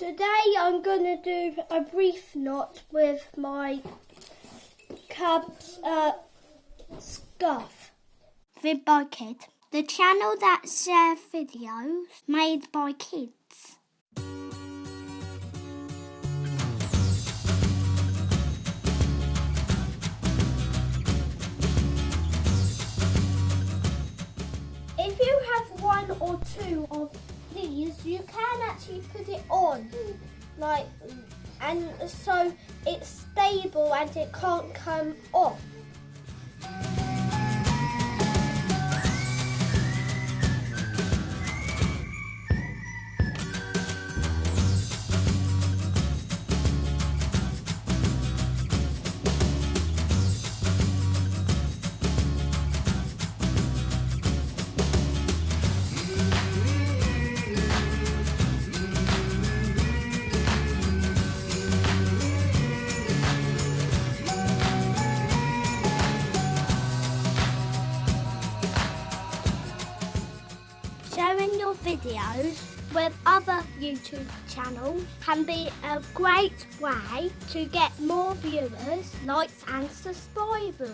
Today I'm going to do a brief knot with my Cubs uh, scarf. Vid by Kid, the channel that shares videos made by kids. If you have one or two of these, you can actually put it on, like, and so it's stable and it can't come off. Sharing your videos with other YouTube channels can be a great way to get more viewers, likes and subscribers.